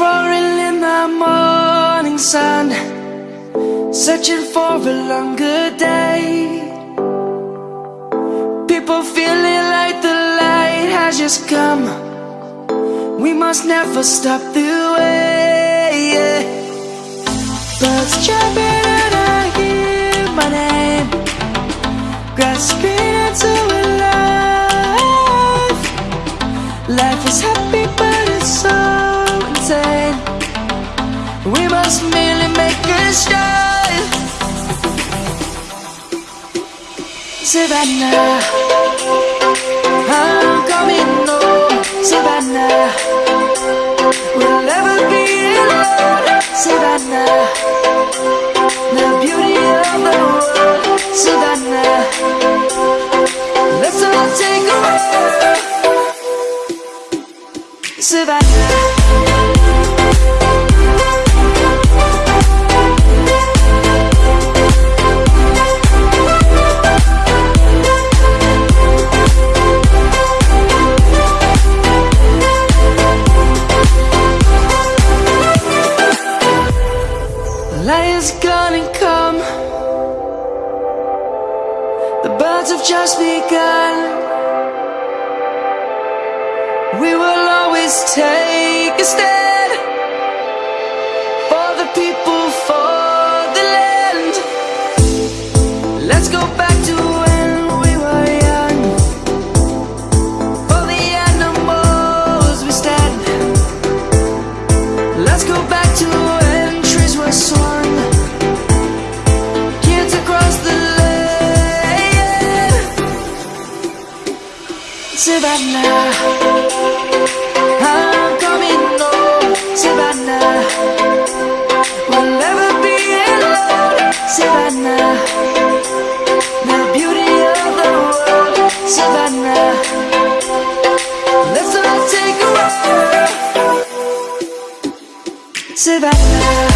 roaring in the morning sun Searching for a longer day. People feeling like the light has just come. We must never stop the way yeah. Birds jumping and I hear my name. Grass We must merely make a start. Savannah I'm coming home Savannah We'll never be alone. Savannah The beauty of the world. Savannah Let's all take a walk. Savannah Birds have just begun. We will always take a stand Savannah. I'm coming home oh, Savannah. We'll never be alone Savannah. The beauty of the world Savannah. Let's all take a walk. Savannah